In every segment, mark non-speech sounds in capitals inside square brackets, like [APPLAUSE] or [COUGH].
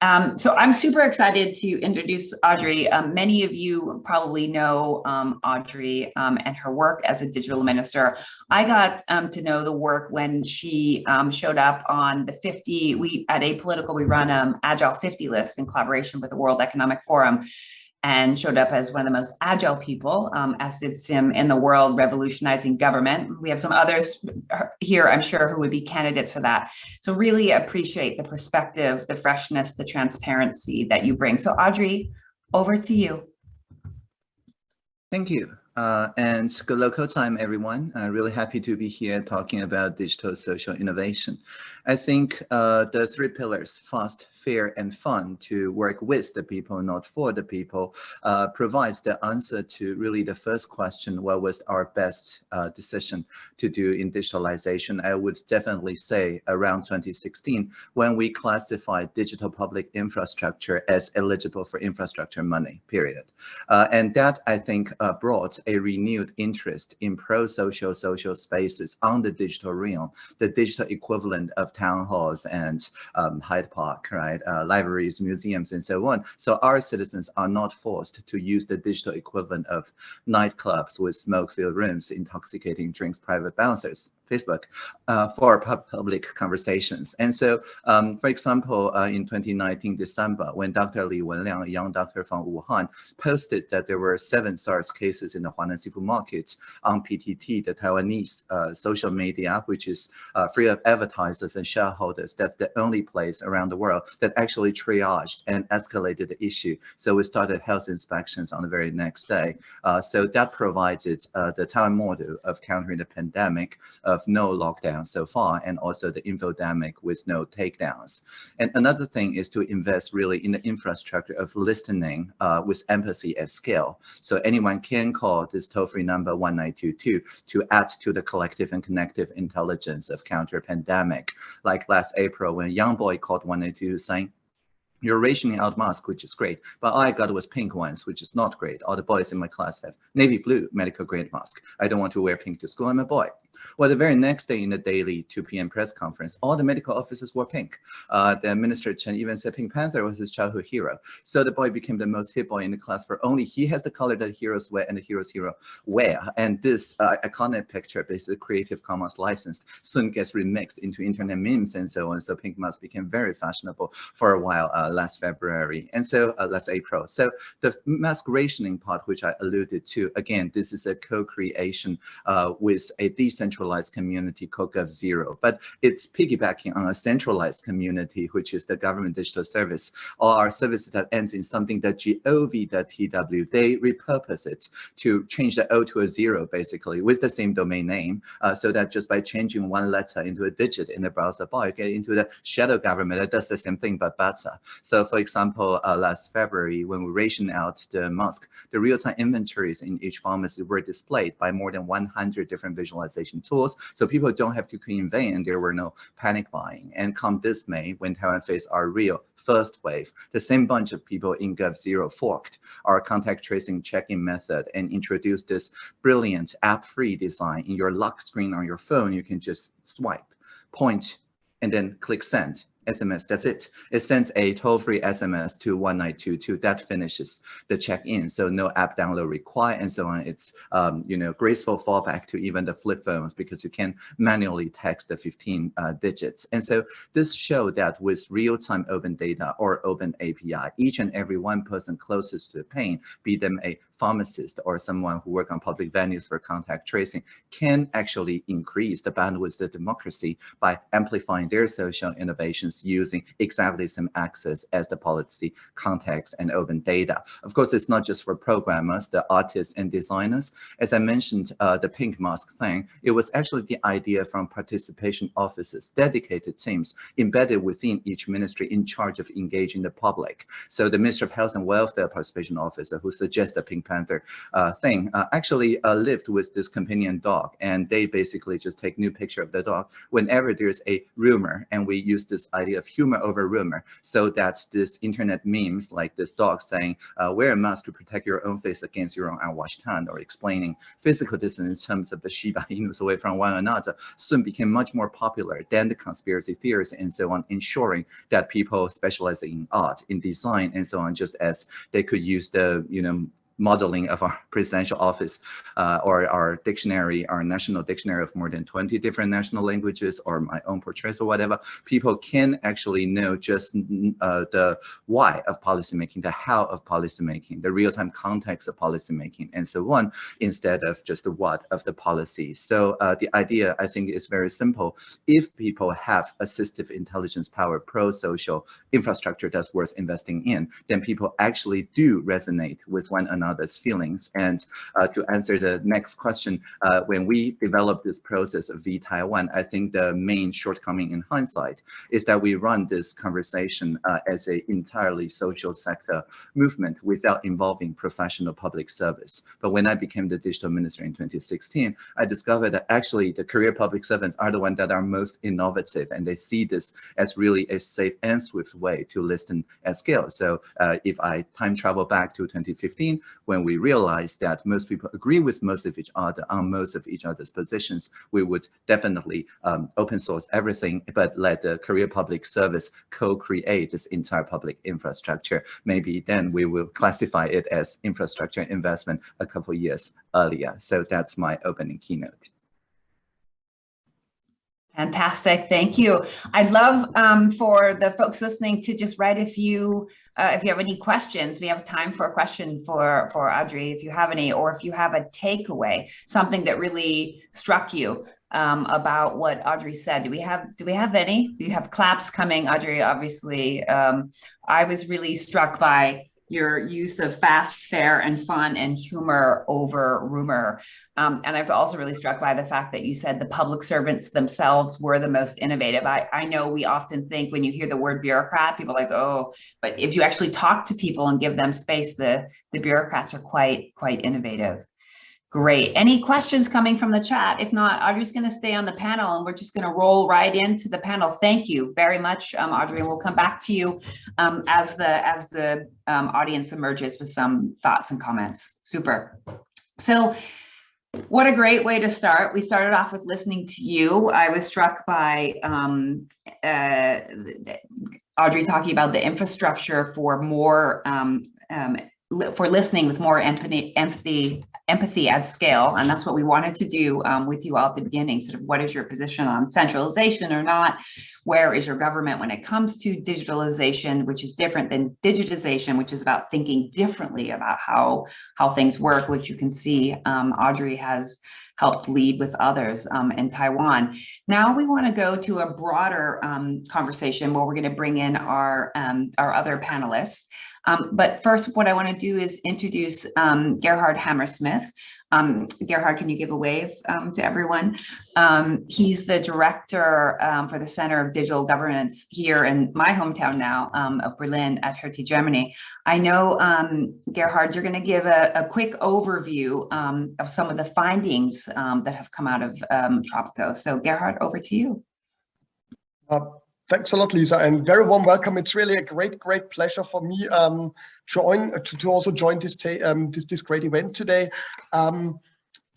Um, so I'm super excited to introduce Audrey. Um, many of you probably know um, Audrey um, and her work as a digital minister. I got um, to know the work when she um, showed up on the 50, we at Apolitical, we run um, Agile 50 list in collaboration with the World Economic Forum and showed up as one of the most agile people, um, as did Siim in the world, revolutionizing government. We have some others here, I'm sure, who would be candidates for that. So really appreciate the perspective, the freshness, the transparency that you bring. So Audrey, over to you. Thank you. Uh, and good local time, everyone. Uh, really happy to be here talking about digital social innovation. I think uh, the three pillars, fast, fair, and fun to work with the people, not for the people, uh, provides the answer to really the first question, what was our best uh, decision to do in digitalization? I would definitely say around 2016, when we classified digital public infrastructure as eligible for infrastructure money, period. Uh, and that, I think, brought a renewed interest in pro-social social spaces on the digital realm, the digital equivalent of town halls and um, Hyde Park, right? Uh, libraries, museums, and so on. So our citizens are not forced to use the digital equivalent of nightclubs with smoke-filled rooms, intoxicating drinks, private bouncers, Facebook uh, for public conversations. And so, um, for example, uh, in 2019 December, when Dr. Li Wenliang, a young doctor from Wuhan, posted that there were seven SARS cases in the Huanan seafood market on PTT, the Taiwanese uh, social media, which is uh, free of advertisers and shareholders. That's the only place around the world that actually triaged and escalated the issue. So we started health inspections on the very next day. Uh, so that provided uh, the Taiwan model of countering the pandemic of no lockdown so far, and also the infodemic with no takedowns. And another thing is to invest really in the infrastructure of listening uh, with empathy at scale. So anyone can call this toll-free number 1922 to add to the collective and connective intelligence of counter pandemic. Like last April when a young boy called 192 saying, you're rationing out mask, which is great, but all I got was pink ones, which is not great. All the boys in my class have navy blue medical grade mask. I don't want to wear pink to school. I'm a boy. Well, the very next day in the daily 2 p.m. press conference, all the medical officers were pink. Uh, the Minister Chen even said Pink Panther was his childhood hero. So the boy became the most hit boy in the class for only he has the color that heroes wear and the heroes hero wear. And this uh, iconic picture, basically Creative Commons licensed, soon gets remixed into internet memes and so on. So pink mask became very fashionable for a while uh, last February and so uh, last April. So the mask rationing part, which I alluded to, again, this is a co-creation uh, with a decent decentralized community called GovZero, but it's piggybacking on a centralized community, which is the government digital service, or our service that ends in something that gov.tw. They repurpose it to change the O to a zero, basically, with the same domain name, uh, so that just by changing one letter into a digit in the browser bar, you get into the shadow government that does the same thing, but better. So for example, uh, last February, when we rationed out the mask, the real-time inventories in each pharmacy were displayed by more than 100 different visualization tools. So people don't have to vain and there were no panic buying. And come this May, when Taiwan faced our real first wave, the same bunch of people in GovZero forked our contact tracing check-in method and introduced this brilliant app-free design in your lock screen on your phone. You can just swipe, point, and then click send SMS, that's it. It sends a toll-free SMS to 1922. That finishes the check-in. So no app download required and so on. It's, um, you know, graceful fallback to even the flip phones because you can manually text the 15 uh, digits. And so this showed that with real-time open data or open API, each and every one person closest to the pain, be them a pharmacist or someone who work on public venues for contact tracing, can actually increase the bandwidth of democracy by amplifying their social innovations using exactly the same access as the policy context and open data. Of course, it's not just for programmers, the artists and designers. As I mentioned, uh, the pink mask thing, it was actually the idea from participation offices, dedicated teams embedded within each ministry in charge of engaging the public. So the Ministry of Health and Welfare participation officer who suggests the pink Panther uh, thing, uh, actually uh, lived with this companion dog. And they basically just take new picture of the dog whenever there's a rumor. And we use this idea of humor over rumor. So that's this internet memes like this dog saying, wear a mask to protect your own face against your own unwashed hand or explaining physical distance in terms of the Shiba [LAUGHS] Inus away from one another soon became much more popular than the conspiracy theories and so on, ensuring that people specializing in art, in design, and so on, just as they could use the, you know, modeling of our [LAUGHS] presidential office uh, or our dictionary, our national dictionary of more than 20 different national languages or my own portraits or whatever, people can actually know just uh, the why of policymaking, the how of policymaking, the real-time context of policymaking, and so on, instead of just the what of the policy. So uh, the idea, I think, is very simple. If people have assistive intelligence power, pro-social infrastructure that's worth investing in, then people actually do resonate with one another another's feelings. And uh, to answer the next question, uh, when we developed this process of vTaiwan, I think the main shortcoming in hindsight is that we run this conversation uh, as an entirely social sector movement without involving professional public service. But when I became the digital minister in 2016, I discovered that actually the career public servants are the ones that are most innovative and they see this as really a safe and swift way to listen at scale. So uh, if I time travel back to 2015, when we realize that most people agree with most of each other on most of each other's positions, we would definitely um, open source everything, but let the career public service co-create this entire public infrastructure. Maybe then we will classify it as infrastructure investment a couple years earlier. So that's my opening keynote. Fantastic, thank you. I'd love um, for the folks listening to just write a few, uh, if you have any questions, we have time for a question for, for Audrey, if you have any, or if you have a takeaway, something that really struck you um, about what Audrey said. Do we have, do we have any? Do you have claps coming, Audrey? Obviously, um, I was really struck by your use of fast, fair, and fun and humor over rumor. Um, and I was also really struck by the fact that you said the public servants themselves were the most innovative. I, I know we often think when you hear the word bureaucrat, people like, oh, but if you actually talk to people and give them space, the, the bureaucrats are quite, quite innovative. Great. Any questions coming from the chat? If not, Audrey's going to stay on the panel and we're just going to roll right into the panel. Thank you very much, um, Audrey, and we'll come back to you um, as the as the um, audience emerges with some thoughts and comments. Super. So what a great way to start. We started off with listening to you. I was struck by um, uh, Audrey talking about the infrastructure for more um, um, for listening with more empathy, empathy empathy at scale. And that's what we wanted to do um, with you all at the beginning, sort of what is your position on centralization or not? Where is your government when it comes to digitalization, which is different than digitization, which is about thinking differently about how, how things work, which you can see um, Audrey has helped lead with others um, in Taiwan. Now we want to go to a broader um, conversation where we're going to bring in our, um, our other panelists. Um, but first, what I want to do is introduce um, Gerhard Hammerschmid. Um, Gerhard, can you give a wave um, to everyone? Um, he's the director um, for the Center of Digital Governance here in my hometown now of Berlin at Hertie, Germany. I know, Gerhard, you're going to give a, a quick overview of some of the findings that have come out of Tropico. So Gerhard, over to you. Uh, Thanks a lot, Lisa, and very warm welcome. It's really a great, great pleasure for me um, join to, to also join this, um, this this great event today, um,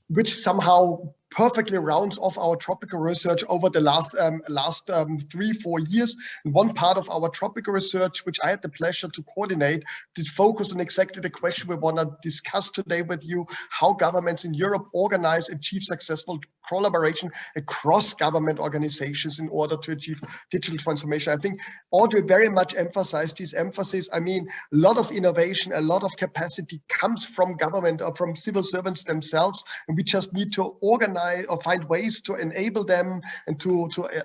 which somehow perfectly rounds off our Tropico research over the last um, last um, three, four years. And one part of our Tropico research, which I had the pleasure to coordinate, did focus on exactly the question we want to discuss today with you, how governments in Europe organize, achieve successful collaboration across government organizations in order to achieve digital transformation. I think Audrey very much emphasized this emphasis. I mean, a lot of innovation, a lot of capacity comes from government or from civil servants themselves, and we just need to organize organize or find ways to enable them and to to uh,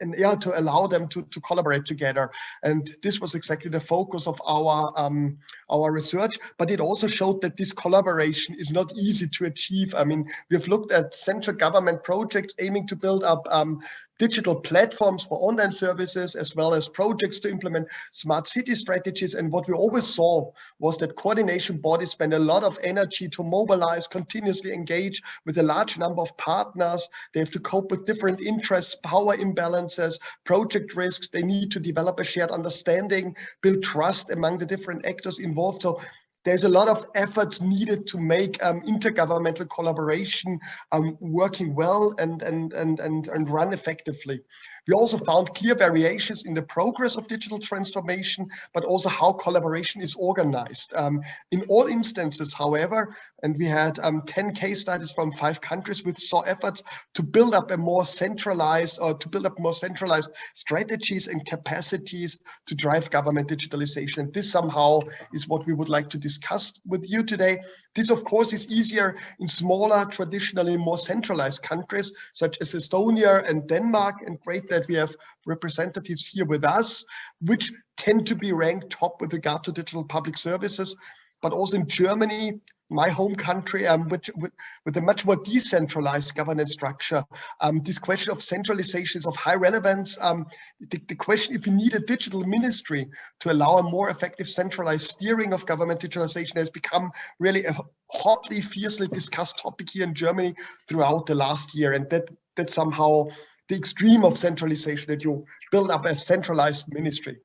and yeah, to allow them to, to collaborate together. And this was exactly the focus of our um, our research, but it also showed that this collaboration is not easy to achieve. I mean, we've looked at central government projects aiming to build up um, digital platforms for online services, as well as projects to implement smart city strategies. And what we always saw was that coordination bodies spend a lot of energy to mobilize, continuously engage with a large number of partners. They have to cope with different interests, power imbalances, project risks. They need to develop a shared understanding, build trust among the different actors involved. So there's a lot of efforts needed to make um, intergovernmental collaboration um, working well and, and, and, and, and run effectively. We also found clear variations in the progress of digital transformation, but also how collaboration is organized. Um, in all instances, however, and we had um, 10 case studies from five countries with saw efforts to build up a more centralized or to build up more centralized strategies and capacities to drive government digitalization. And this somehow is what we would like to discuss with you today. This, of course, is easier in smaller, traditionally more centralized countries, such as Estonia and Denmark, and great that we have representatives here with us, which tend to be ranked top with regard to digital public services. But also in Germany, my home country, um, which, with, with, a much more decentralized governance structure. Um, this question of centralization is of high relevance. Um, the, the, question if you need a digital ministry to allow a more effective centralized steering of government digitalization has become really a hotly, fiercely discussed topic here in Germany throughout the last year. And that, that somehow the extreme of centralization that you build up a centralized ministry.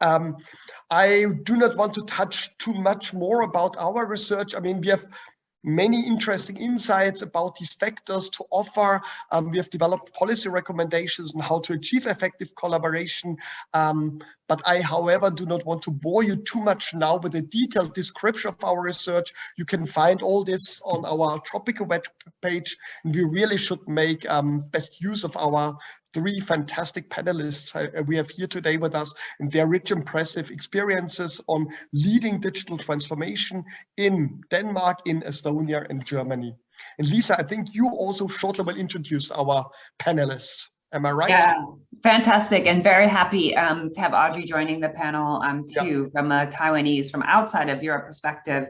Um, I do not want to touch too much more about our research. I mean, we have many interesting insights about these factors to offer. Um, we have developed policy recommendations on how to achieve effective collaboration. Um, but I, however, do not want to bore you too much now with a detailed description of our research. You can find all this on our Tropico web page. And we really should make um, best use of our three fantastic panelists uh, we have here today with us and their rich, impressive experiences on leading digital transformation in Denmark, in Estonia and Germany. And Lisa, I think you also shortly will introduce our panelists. Am I right? Yeah, fantastic and very happy um, to have Audrey joining the panel um, too yeah. from a Taiwanese, from outside of Europe perspective.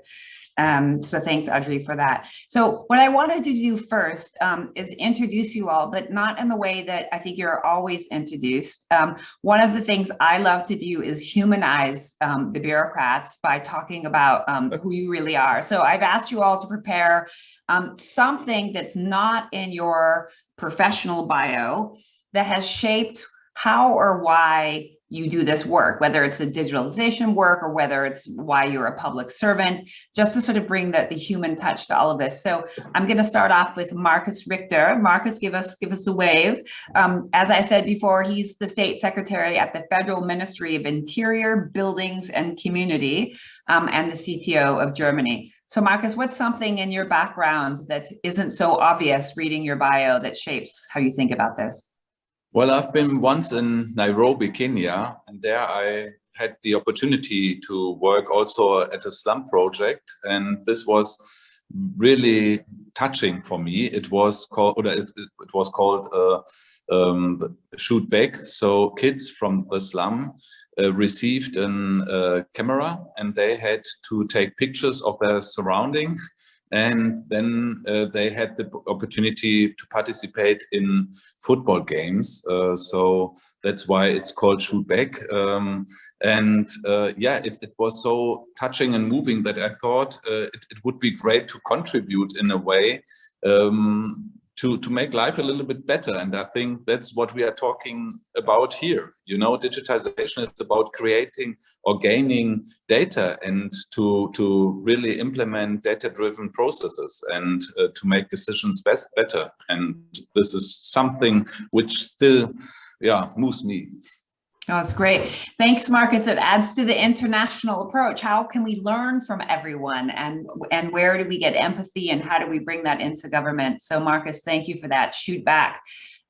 Um, so thanks, Audrey, for that. So what I wanted to do first um, is introduce you all, but not in the way that I think you're always introduced. Um, one of the things I love to do is humanize um, the bureaucrats by talking about um, who you really are. So I've asked you all to prepare um, something that's not in your professional bio that has shaped how or why you do this work, whether it's the digitalization work or whether it's why you're a public servant, just to sort of bring the, the human touch to all of this. So I'm going to start off with Markus Richter. Markus, give us give us a wave. Um, as I said before, he's the state secretary at the Federal Ministry of Interior, Buildings and Community, um, and the CTO of Germany. So Markus, what's something in your background that isn't so obvious reading your bio that shapes how you think about this? Well, I've been once in Nairobi, Kenya, and there I had the opportunity to work also at a slum project. And this was really touching for me. It was called, it, it was called uh, um, Shoot Back. So kids from the slum uh, received a uh, camera and they had to take pictures of their surrounding and then uh, they had the opportunity to participate in football games. Uh, so that's why it's called Shoot Back. Um, and uh, yeah, it, it, was so touching and moving that I thought uh, it, it, would be great to contribute in a way um, to, to make life a little bit better. And I think that's what we are talking about here. You know, digitization is about creating or gaining data and to, to really implement data-driven processes and uh, to make decisions best better. And this is something which still, yeah, moves me. Oh, that's great. Thanks, Markus. It adds to the international approach. How can we learn from everyone and, and where do we get empathy and how do we bring that into government? So Markus, thank you for that. Shoot back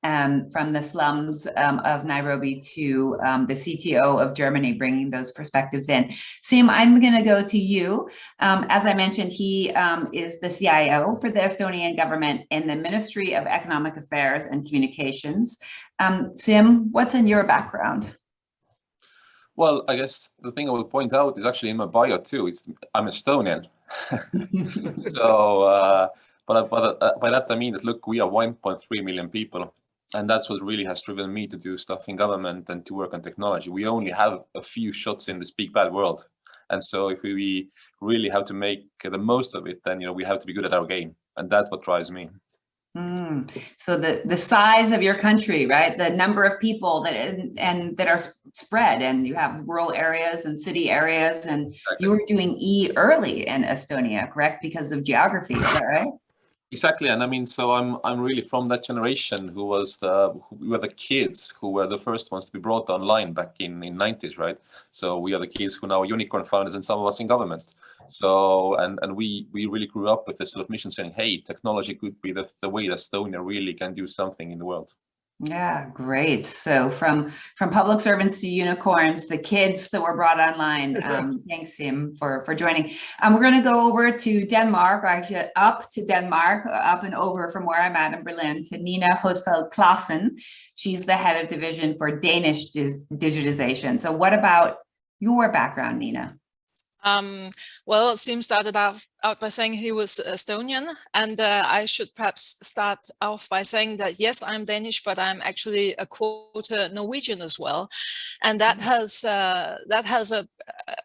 um, from the slums um, of Nairobi to um, the CTO of Germany, bringing those perspectives in. Siim, I'm going to go to you. Um, as I mentioned, he um, is the CIO for the Estonian government in the Ministry of Economic Affairs and Communications. Um, Siim, what's in your background? Well, I guess the thing I will point out is actually in my bio too. It's I'm Estonian. [LAUGHS] so, uh, but, but uh, by that I mean that look, we are 1.3 million people and that's what really has driven me to do stuff in government and to work on technology. We only have a few shots in this big bad world, and so if we really have to make the most of it, then you know we have to be good at our game, and that's what drives me. Mm. So the the size of your country, right? The number of people that and, and that are spread, and you have rural areas and city areas, and you were doing E early in Estonia, correct? Because of geography, is that right? Exactly, and I mean, so I'm I'm really from that generation who was the who we were the kids who were the first ones to be brought online back in in 90s, right? So we are the kids who now are unicorn founders, and some of us in government. So and and we we really grew up with this sort of mission saying, hey, technology could be the the way that Estonia really can do something in the world. Yeah, great. So from from public servants to unicorns, the kids that were brought online. [LAUGHS] Um, thanks, Siim, for for joining. Um, we're going to go over to Denmark, or actually up to Denmark, uh, up and over from where I'm at in Berlin to Nina Hosfeld Klassen. She's the head of division for Danish digitization. So, what about your background, Nina? Um, well, Siim started out, out by saying he was Estonian, and uh, I should perhaps start off by saying that yes, I'm Danish, but I'm actually a quarter Norwegian as well, and that has uh, that has a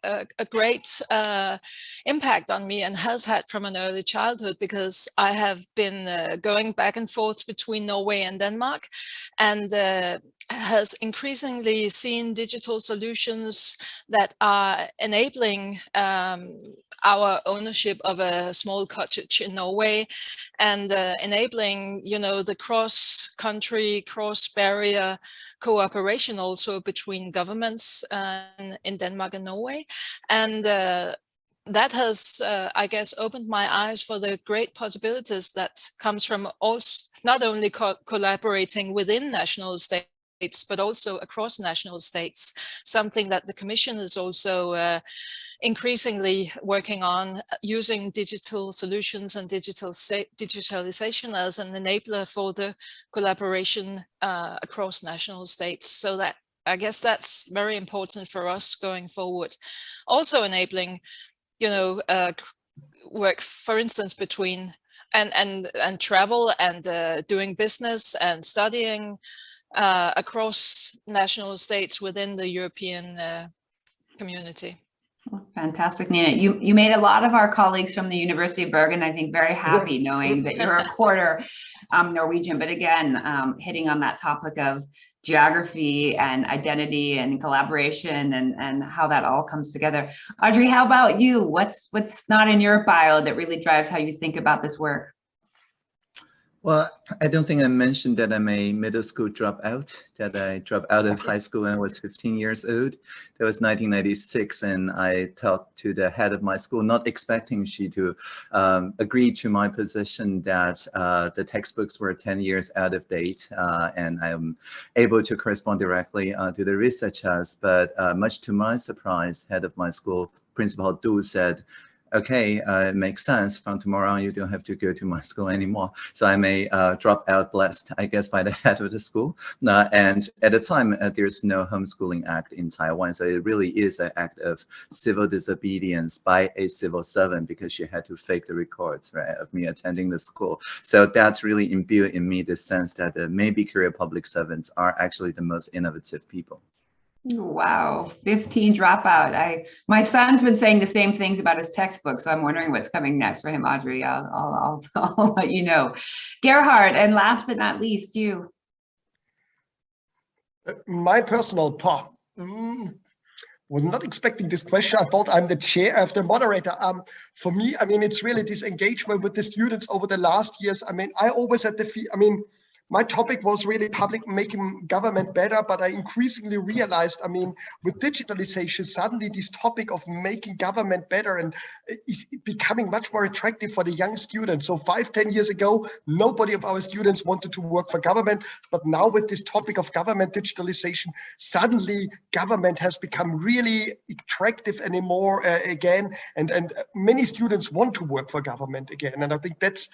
a, a great uh, impact on me and has had from an early childhood because I have been uh, going back and forth between Norway and Denmark, and uh, has increasingly seen digital solutions that are enabling um, our ownership of a small cottage in Norway and uh, enabling, you know, the cross-country, cross-barrier cooperation also between governments uh, in Denmark and Norway. And uh, that has, uh, I guess, opened my eyes for the great possibilities that comes from us not only co collaborating within national states, but also across national states, something that the Commission is also uh, increasingly working on using digital solutions and digital digitalization as an enabler for the collaboration uh, across national states. So that I guess that's very important for us going forward. Also enabling, you know, uh, work, for instance, between and and and travel and uh, doing business and studying uh, across national states within the European uh, community. Fantastic, Nina. You you made a lot of our colleagues from the University of Bergen, I think, very happy knowing that you're a [LAUGHS] quarter um, Norwegian. But again, um, hitting on that topic of geography and identity and collaboration and, and how that all comes together. Audrey, how about you? What's what's not in your bio that really drives how you think about this work? Well, I don't think I mentioned that I'm a middle school dropout, that I dropped out of high school when I was 15 years old. That was 1996, and I talked to the head of my school, not expecting she to um, agree to my position that uh, the textbooks were 10 years out of date, uh, and I'm able to correspond directly uh, to the researchers. But uh, much to my surprise, head of my school, Principal Du, said, okay, uh, it makes sense. From tomorrow on, you don't have to go to my [LAUGHS] school anymore. So I may uh, drop out blessed, I guess, by the [LAUGHS] head of the school. Uh, and at the time, uh, there's no homeschooling act in Taiwan. So it really is an act of civil disobedience by a civil servant because she had to fake the records, right, of me attending the school. So that's really imbued in me the sense that the maybe career public servants are actually the most innovative people. Wow, 15 dropout. I my son's been saying the same things about his textbook, so I'm wondering what's coming next for him, Audrey. I'll I'll, I'll, [LAUGHS] I'll let you know. Gerhard, and last but not least, you. My personal part. Mm, was not expecting this question. I thought I'm the chair of the moderator. Um, for me, I mean, it's really this engagement with the students over the last years. I mean, I always had the, I mean, my topic was really public making government better, but I increasingly realized, I mean, with digitalization, suddenly this topic of making government better and is becoming much more attractive for the young students. So five, ten years ago, nobody of our students wanted to work for government, but now with this topic of government digitalization, suddenly government has become really attractive anymore uh, again, and, and many students want to work for government again. And I think that's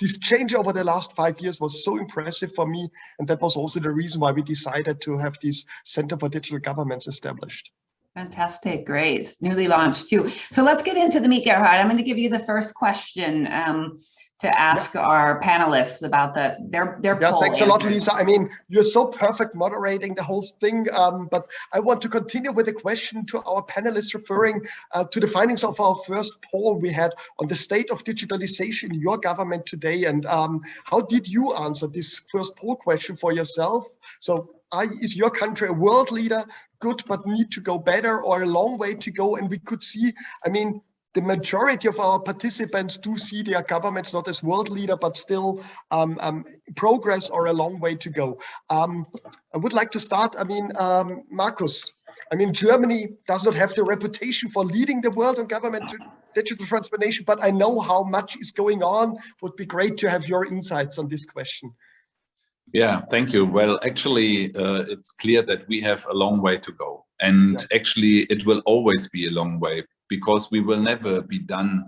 this change over the last five years was so impressive for me. And that was also the reason why we decided to have this Center for Digital Governments established. Fantastic, great, newly launched too. So let's get into the meat, Gerhard. I'm going to give you the first question. Um, to ask our panelists about the their their Yeah, thanks a lot. Lisa. I mean, you're so perfect moderating the whole thing. Um, but I want to continue with a question to our panelists referring uh, to the findings of our first poll we had on the state of digitalization in your government today. And um, how did you answer this first poll question for yourself? So are, is your country a world leader, good but need to go better or a long way to go? And we could see, I mean, the majority of our participants do see their governments not as world leader, but still um, um, progress or a long way to go. Um, I would like to start, I mean, um, Markus, I mean, Germany does not have the reputation for leading the world on government digital transformation, but I know how much is going on. Would be great to have your insights on this question. Yeah, thank you. Well, actually, uh, it's clear that we have a long way to go. And actually, it will always be a long way because we will never be done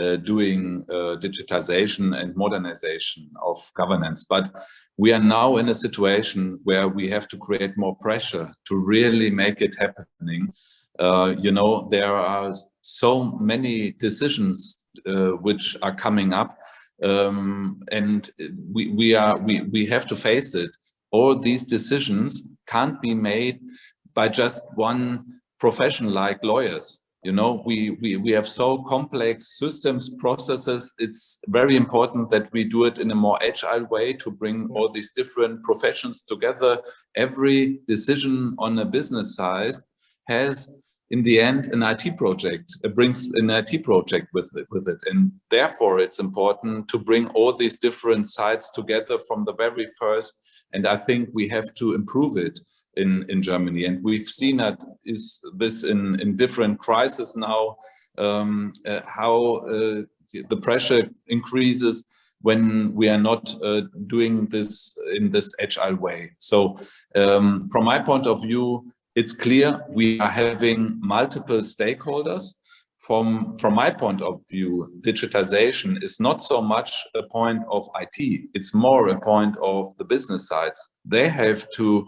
uh, doing uh, digitization and modernization of governance. But we are now in a situation where we have to create more pressure to really make it happening. Uh, you know, there are so many decisions uh, which are coming up um, and we, we are we, we have to face it. All these decisions can't be made by just one profession like lawyers. You know, we, we, we have so complex systems, processes. It's very important that we do it in a more agile way to bring all these different professions together. Every decision on a business side has in the end an IT project it brings an IT project with it, with it and therefore it's important to bring all these different sides together from the very first and I think we have to improve it in in Germany and we've seen that is this in in different crises now um, uh, how uh, the pressure increases when we are not uh, doing this in this agile way so um, from my point of view it's clear we are having multiple stakeholders. From, from my point of view, digitization is not so much a point of IT, it's more a point of the business sides. They have to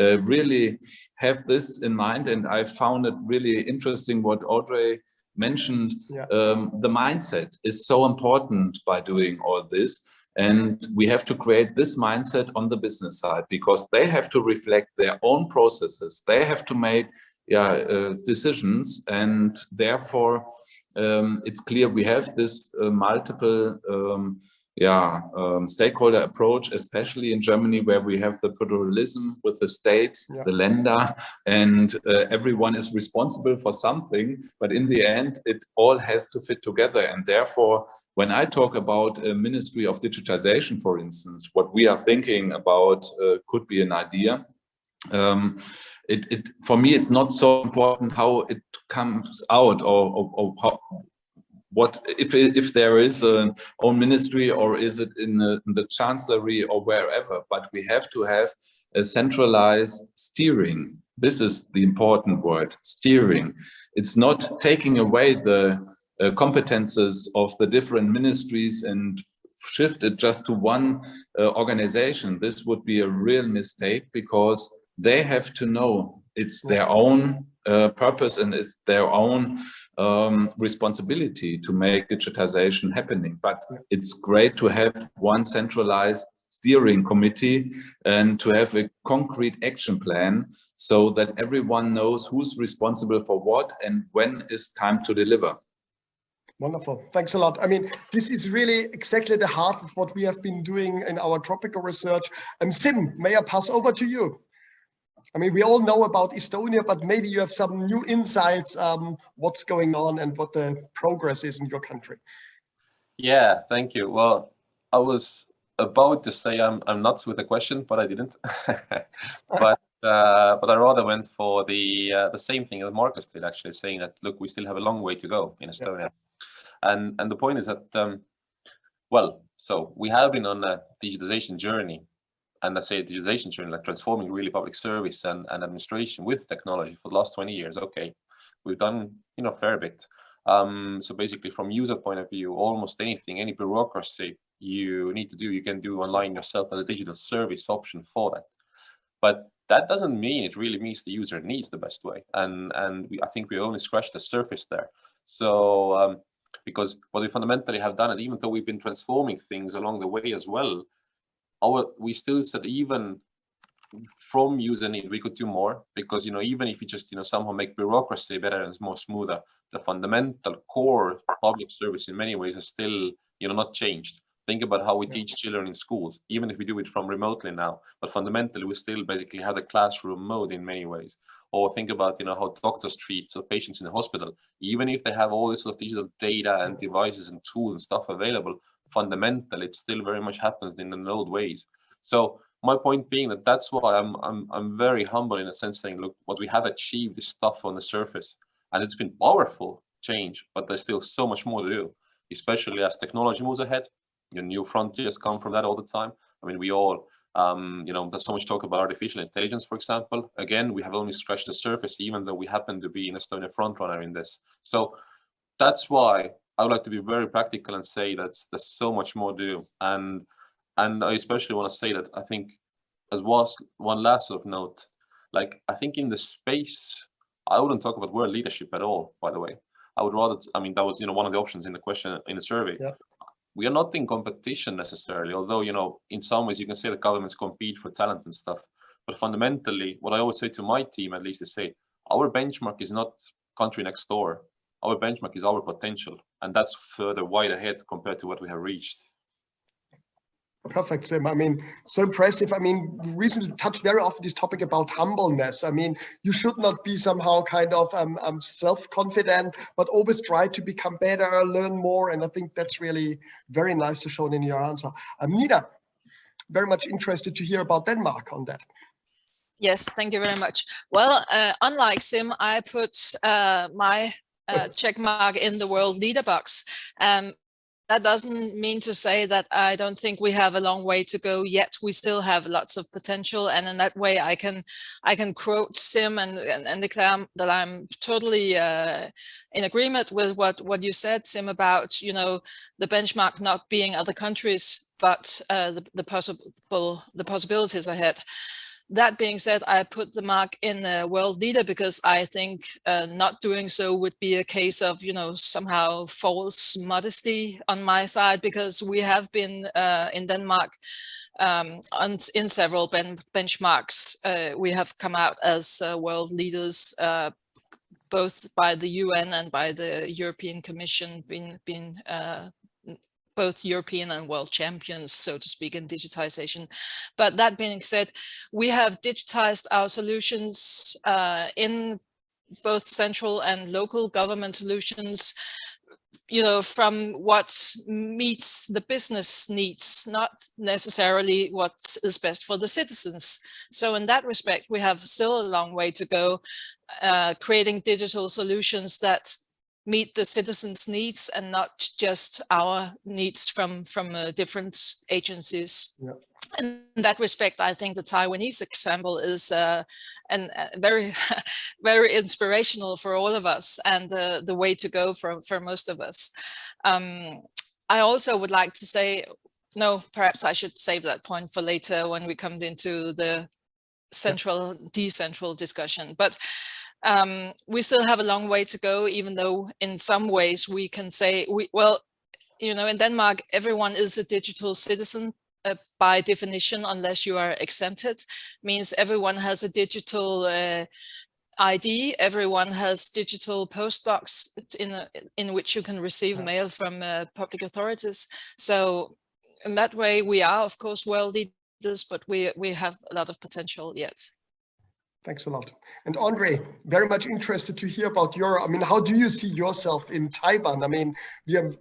uh, really have this in mind and I found it really interesting what Audrey mentioned. Yeah. Um, the mindset is so important by doing all this and we have to create this mindset on the business side because they have to reflect their own processes. They have to make yeah, uh, decisions and therefore um, it's clear we have this uh, multiple um, yeah, um, stakeholder approach, especially in Germany, where we have the federalism with the states, Yeah. the Länder, and uh, everyone is responsible for something. But in the end, it all has to fit together. And therefore, when I talk about a Ministry of Digitization, for instance, what we are thinking about uh, could be an idea. Um, it, it, for me, it's not so important how it comes out or, or, or how, what if if there is an own ministry or is it in the, in the chancellery or wherever but we have to have a centralized steering. This is the important word steering. It's not taking away the uh, competences of the different ministries and shift it just to one uh, organization. This would be a real mistake because they have to know it's their own uh, purpose and it's their own um, responsibility to make digitization happening. But it's great to have one centralized steering committee and to have a concrete action plan so that everyone knows who's responsible for what and when is time to deliver. Wonderful. Thanks a lot. I mean, this is really exactly the heart of what we have been doing in our Tropico research. And Siim, may I pass over to you? I mean, we all know about Estonia, but maybe you have some new insights, um, what's going on and what the progress is in your country. Yeah, thank you. Well, I was about to say I'm I'm nuts with a question, but I didn't. [LAUGHS] but uh, but I rather went for the uh, the same thing that Markus did, actually, saying that look, we still have a long way to go in Estonia, and and the point is that um, well, so we have been on a digitization journey, and let's say a digitization journey, like transforming really public service and, and administration with technology for the last 20 years. Okay, we've done you know fair bit. Um, so basically, from user point of view, almost anything, any bureaucracy you need to do, you can do online yourself as a digital service option for that. But that doesn't mean it really means the user needs the best way. And and we, I think we only scratched the surface there. So um, because what we fundamentally have done, and even though we've been transforming things along the way as well, our we still said even from user need we could do more because you know even if you just you know somehow make bureaucracy better and more smoother the fundamental core public service in many ways is still you know not changed. Think about how we Yeah. teach children in schools even if we do it from remotely now but fundamentally we still basically have the classroom mode in many ways. Or think about you know how doctors treat so patients in the hospital. Even if they have all this sort of digital data and mm. devices and tools and stuff available fundamentally it still very much happens in the old ways. So my point being that that's why I'm I'm I'm very humble in a sense saying look what we have achieved is stuff on the surface and it's been powerful change but there's still so much more to do especially as technology moves ahead. You know, new frontiers come from that all the time. I mean we all um, you know there's so much talk about artificial intelligence for example. Again we have only scratched the surface even though we happen to be in Estonia frontrunner in this. So that's why I would like to be very practical and say that there's so much more to do and and I especially want to say that I think as was one last sort of note, like I think in the space, I wouldn't talk about world leadership at all, by the way. I would rather, I mean, that was, you know, one of the options in the question in the survey. Yeah. We are not in competition necessarily, although, you know, in some ways you can say that governments compete for talent and stuff. But fundamentally, what I always say to my team, at least, is say, our benchmark is not country next door. Our benchmark is our potential. And that's further wide ahead compared to what we have reached. Perfect, Siim. I mean, so impressive. I mean, recently touched very often this topic about humbleness. I mean, you should not be somehow kind of um, um, self-confident, but always try to become better, learn more. And I think that's really very nice to show in your answer. Um, Nina, very much interested to hear about Denmark on that. Yes, thank you very much. Well, uh, unlike Siim, I put uh, my uh, check mark in the world leader box. Um, that doesn't mean to say that I don't think we have a long way to go yet. We still have lots of potential. And in that way, I can I can quote Siim and, and, and declare that I'm totally uh, in agreement with what, what you said, Siim, about, you know, the benchmark not being other countries, but uh, the, the possible the possibilities ahead. That being said, I put the mark in the world leader because I think uh, not doing so would be a case of, you know, somehow false modesty on my side because we have been uh, in Denmark um, on, in several ben benchmarks. Uh, we have come out as uh, world leaders uh, both by the UN and by the European Commission been, been uh, both European and world champions, so to speak, in digitization. But that being said, we have digitized our solutions uh, in both central and local government solutions you know, from what meets the business needs, not necessarily what is best for the citizens. So in that respect, we have still a long way to go, uh, creating digital solutions that meet the citizens' needs and not just our needs from from uh, different agencies. Yeah. In that respect, I think the Taiwanese example is uh, and uh, very, [LAUGHS] very inspirational for all of us and the, the way to go for, for most of us. Um, I also would like to say, no, perhaps I should save that point for later when we come into the central, decentral discussion. But um, we still have a long way to go, even though in some ways we can say, we well, you know, in Denmark, everyone is a digital citizen uh, by definition, unless you are exempted, means everyone has a digital uh, ID, everyone has digital post box in, a, in which you can receive mail from uh, public authorities. So in that way, we are, of course, world leaders, but we, we have a lot of potential yet. Thanks a lot. And Audrey, very much interested to hear about your, I mean, how do you see yourself in Taiwan? I mean, we are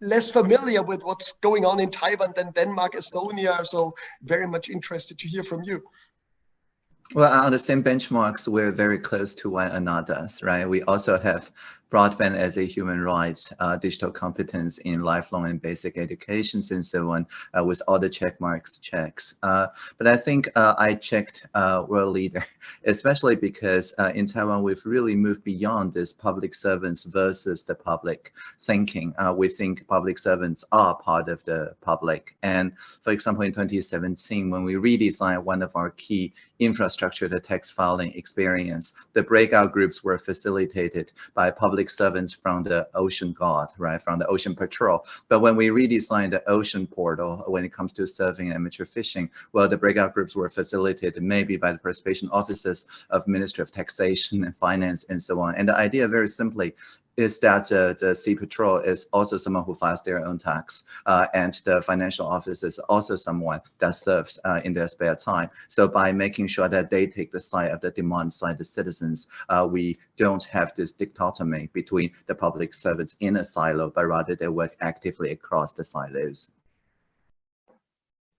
less familiar with what's going on in Taiwan than Denmark, Estonia. So very much interested to hear from you. Well, on the same benchmarks, we're very close to one another, right? We also have broadband as a human rights, uh, digital competence in lifelong and basic educations and so on, uh, with all the check marks checks. Uh, but I think uh, I checked uh, world leader, [LAUGHS] especially because in Taiwan, we've really moved beyond this public servants versus the public thinking. we think public servants are part of the public. And for example, in 2017, when we redesigned one of our key infrastructure, the tax filing experience, the breakout groups were facilitated by public public servants from the ocean guard, right, from the ocean patrol. But when we redesigned the ocean portal, when it comes to surfing and amateur fishing, well, the breakout groups were facilitated maybe by the participation offices of Ministry of Taxation and Finance and so on. And the idea very simply is that uh, the Sea Patrol is also someone who files their own tax, uh, and the financial office is also someone that serves uh, in their spare time. So by making sure that they take the side of the demand side, the citizens, uh, we don't have this dichotomy between the public servants in a silo, but rather they work actively across the silos.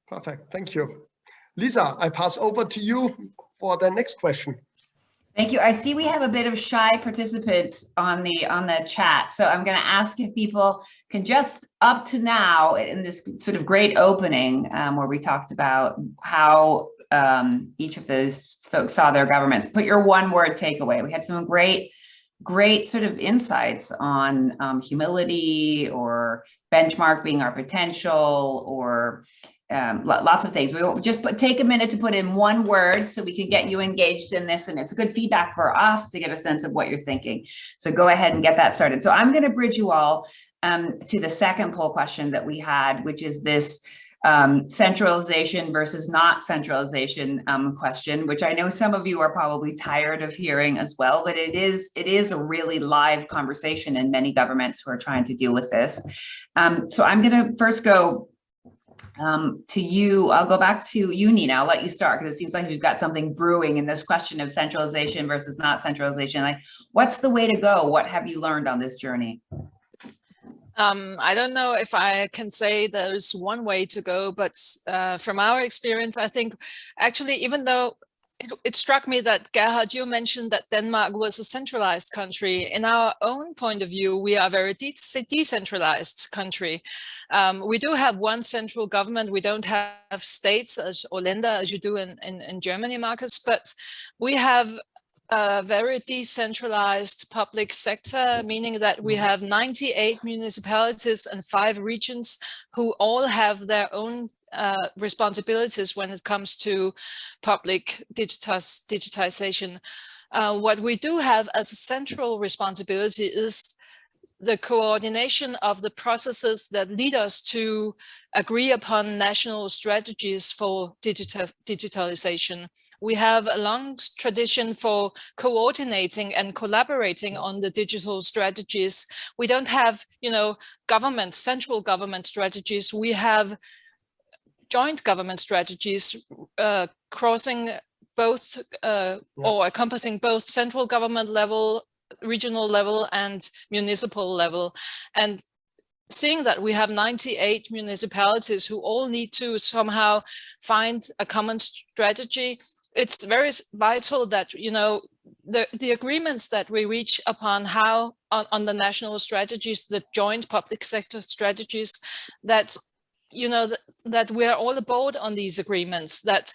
Perfect. Thank you. Lisa, I pass over to you for the next question. Thank you. I see we have a bit of shy participants on the on the chat. So I'm going to ask if people can just up to now in this sort of great opening um, where we talked about how um, each of those folks saw their governments, put your one word takeaway. We had some great, great sort of insights on um, humility or benchmark being our potential or um, lots of things. We will just put, take a minute to put in one word so we can get you engaged in this and it's good feedback for us to get a sense of what you're thinking. So go ahead and get that started. So I'm going to bridge you all um, to the second poll question that we had, which is this um, centralization versus not centralization um, question, which I know some of you are probably tired of hearing as well, but it is it is a really live conversation in many governments who are trying to deal with this. Um, so I'm going to first go um, to you, I'll go back to you, Nina. I'll let you start because it seems like you've got something brewing in this question of centralization versus not centralization. Like, what's the way to go? What have you learned on this journey? Um, I don't know if I can say there's one way to go, but uh, from our experience, I think actually, even though it, it, struck me that Gerhard, you mentioned that Denmark was a centralized country. In our own point of view, we are a very de decentralized country. Um, we do have one central government. We don't have states as or Länder as you do in, in, in Germany, Markus, but we have a very decentralized public sector, meaning that we mm-hmm. have 98 municipalities and five regions who all have their own uh, responsibilities when it comes to public digitization. Uh, what we do have as a central responsibility is the coordination of the processes that lead us to agree upon national strategies for digital, digitalization. We have a long tradition for coordinating and collaborating on the digital strategies. We don't have, you know, government, central government strategies. We have joint government strategies uh, crossing both uh, yeah. or encompassing both central government level, regional level and municipal level. And seeing that we have 98 municipalities who all need to somehow find a common strategy, it's very vital that, you know, the, the agreements that we reach upon how on, on the national strategies, the joint public sector strategies, that you know, that, that we're all aboard on these agreements, that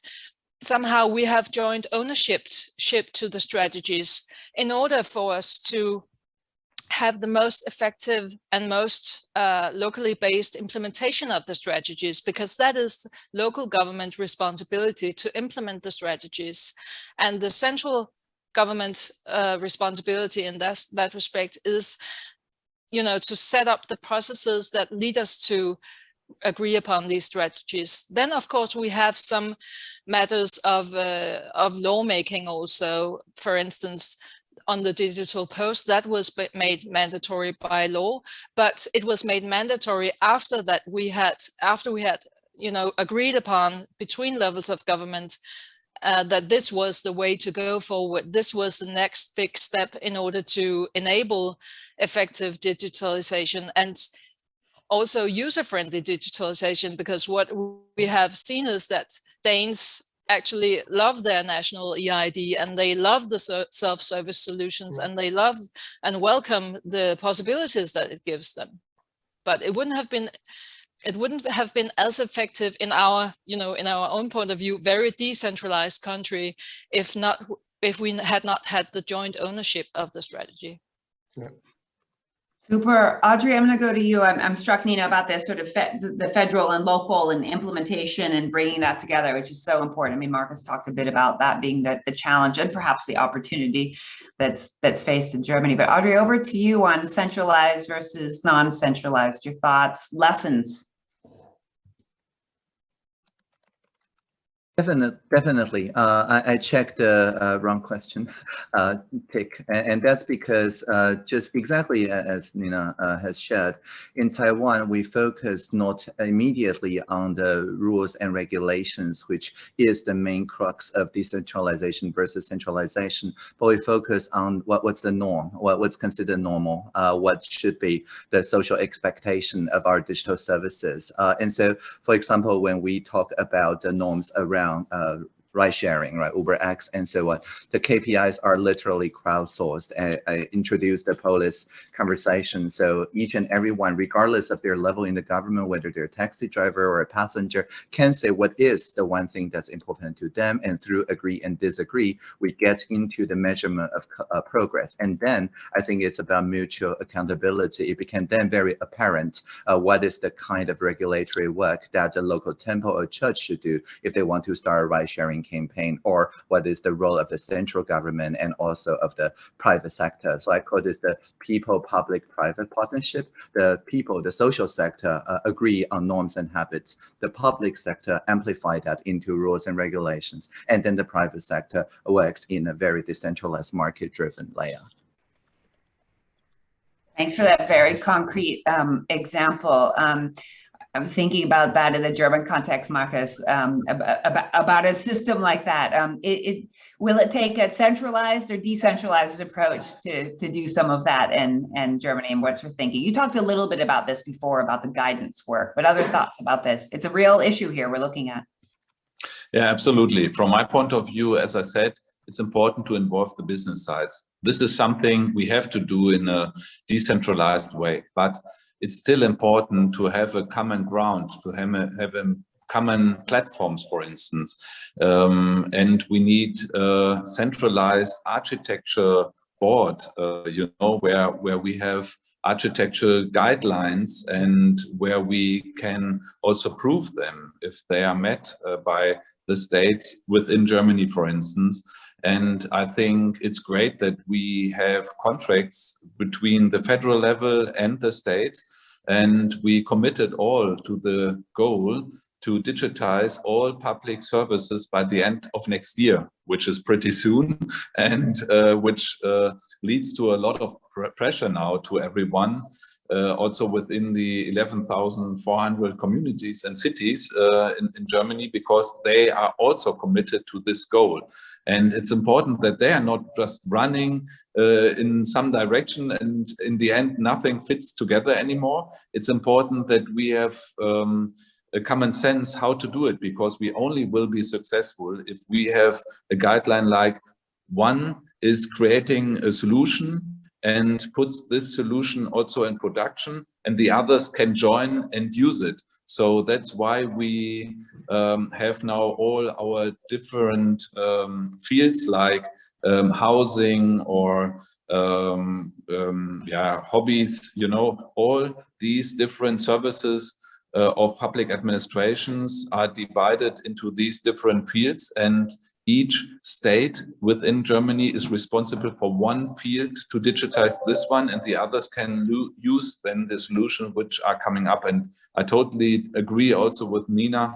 somehow we have joint ownership ship to the strategies in order for us to have the most effective and most uh, locally based implementation of the strategies, because that is local government responsibility to implement the strategies. And the central government uh, responsibility in that, that respect is, you know, to set up the processes that lead us to agree upon these strategies. Then, of course, we have some matters of, uh, of lawmaking also. For instance, on the digital post, that was made mandatory by law, but it was made mandatory after that we had, after we had, you know, agreed upon between levels of government uh, that this was the way to go forward. This was the next big step in order to enable effective digitalization. And also user-friendly digitalization, because what we have seen is that Danes actually love their national EID and they love the self-service solutions mm. and they love and welcome the possibilities that it gives them. But it wouldn't have been it wouldn't have been as effective in our, you know, in our own point of view, very decentralized country if not if we had not had the joint ownership of the strategy. Yeah. Super. Audrey, I'm going to go to you. I'm, I'm struck, Nina, about this sort of fe the federal and local and implementation and bringing that together, which is so important. I mean, Markus talked a bit about that being the, the challenge and perhaps the opportunity that's that's faced in Germany. But Audrey, over to you on centralized versus non-centralized, your thoughts, lessons. Definitely, definitely. Uh, I, I, checked the uh, wrong question [LAUGHS] uh, tick, and, and, that's because uh, just exactly as Nina uh, has shared, in Taiwan, we focus not immediately on the rules and regulations, which is the main crux of decentralization versus centralization, but we focus on what, what's the norm, what, what's considered normal, uh, what should be the social expectation of our digital services. and so, for example, when we talk about the norms around around uh, ride sharing, right, UberX and so on. The KPIs are literally crowdsourced. I, I introduced the Polis conversation. So each and everyone, regardless of their level in the government, whether they're a taxi driver or a passenger, can say what is the one thing that's important to them. And through agree and disagree, we get into the measurement of uh, progress. And then I think it's about mutual accountability. It became then very apparent uh, what is the kind of regulatory work that a local temple or church should do if they want to start a ride sharing campaign or what is the role of the central government and also of the private sector. So I call this the people-public-private partnership. The people, the social sector uh, agree on norms and habits. The public sector amplify that into rules and regulations. And then the private sector works in a very decentralized market-driven layer. Thanks for that very concrete um, example. Um, I'm thinking about that in the German context, Markus, um, about, about, a system like that. Um, it, it, will it take a centralized or decentralized approach to, to do some of that in, in Germany and what's your thinking? You talked a little bit about this before about the guidance work, but other thoughts about this? It's a real issue here we're looking at. Yeah, absolutely. From my point of view, as I said, it's important to involve the business sides. This is something we have to do in a decentralized way, but it's still important to have a common ground, to have a, have a common platforms, for instance. Um, and we need a centralized architecture board, uh, you know, where, where we have architectural guidelines and where we can also prove them if they are met uh, by the states within Germany, for instance. And I think it's great that we have contracts between the federal level and the states. And we committed all to the goal to digitize all public services by the end of next year, which is pretty soon, [LAUGHS] and uh, which uh, leads to a lot of pr pressure now to everyone also within the 11,400 communities and cities uh, in, in, Germany because they are also committed to this goal. And it's important that they are not just running uh, in some direction and in the end nothing fits together anymore. It's important that we have um, a common sense how to do it because we only will be successful if we have a guideline like one is creating a solution and puts this solution also in production and the others can join and use it. So that's why we um, have now all our different um, fields like um, housing or um, um, yeah, hobbies, you know, all these different services uh, of public administrations are divided into these different fields and each state within Germany is responsible for one field to digitize this one and the others can use then the solution which are coming up. And I totally agree also with Nina.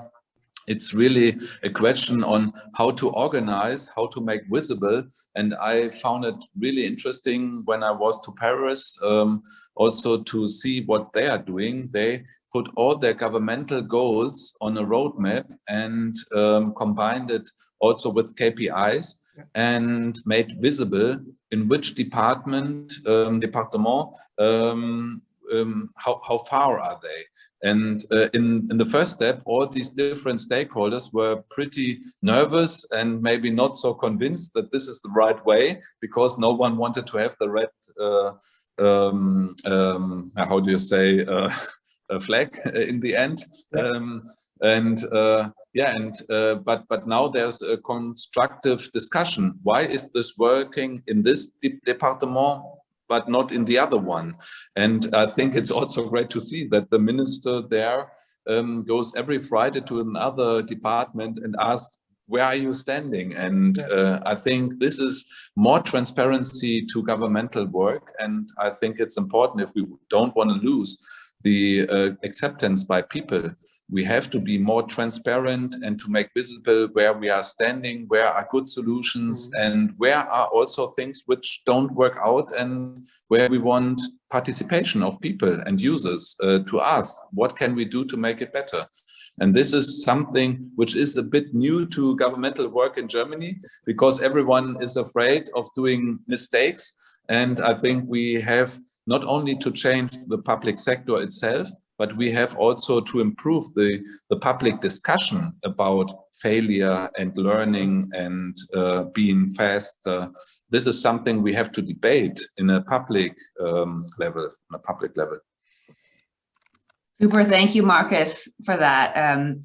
It's really a question on how to organize, how to make visible. And I found it really interesting when I was to Paris, um, also to see what they are doing. They put all their governmental goals on a roadmap and um, combined it also with KPIs and made visible in which department, um, department, um, um, how, how far are they? And uh, in, in the first step, all these different stakeholders were pretty nervous and maybe not so convinced that this is the right way because no one wanted to have the red, uh, um, um, how do you say, uh, [LAUGHS] flag [LAUGHS] in the end. Um, and uh, yeah, and uh, but but now there's a constructive discussion. Why is this working in this de department but not in the other one. And I think it's also great to see that the minister there um, goes every Friday to another department and asks, where are you standing? And uh, I think this is more transparency to governmental work. And I think it's important if we don't want to lose the uh, acceptance by people we have to be more transparent and to make visible where we are standing, where are good solutions, Mm-hmm. and where are also things which don't work out and where we want participation of people and users uh, to ask, what can we do to make it better? And this is something which is a bit new to governmental work in Germany because everyone is afraid of doing mistakes. And I think we have not only to change the public sector itself, but we have also to improve the, the public discussion about failure and learning and uh, being fast. Uh, this is something we have to debate in a public um, level, on a public level. Super, thank you, Markus, for that. Um,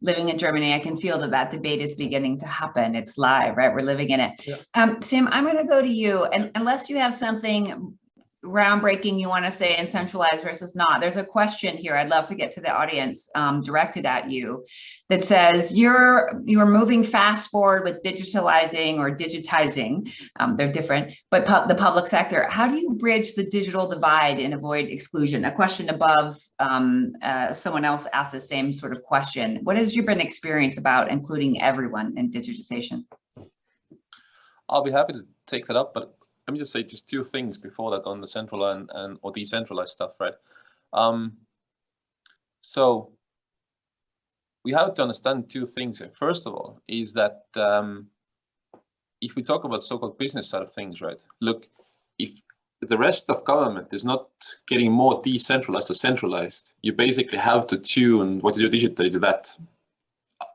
living in Germany, I can feel that that debate is beginning to happen. It's live, right? We're living in it. Yeah. Um, Siim, I'm going to go to you, and unless you have something groundbreaking you want to say in centralized versus not, there's a question here. I'd love to get to the audience um, directed at you that says you're you're moving fast forward with digitalizing or digitizing. Um, they're different, but pu the public sector. How do you bridge the digital divide and avoid exclusion? A question above um, uh, someone else asked the same sort of question. What has your been experience about including everyone in digitization? I'll be happy to take that up, but let me just say just two things before that on the central and, and or decentralized stuff, right? Um, so we have to understand two things here. First of all, is that um, if we talk about so-called business side of things, right? Look, if the rest of government is not getting more decentralized or centralized, you basically have to tune what you do digitally to that.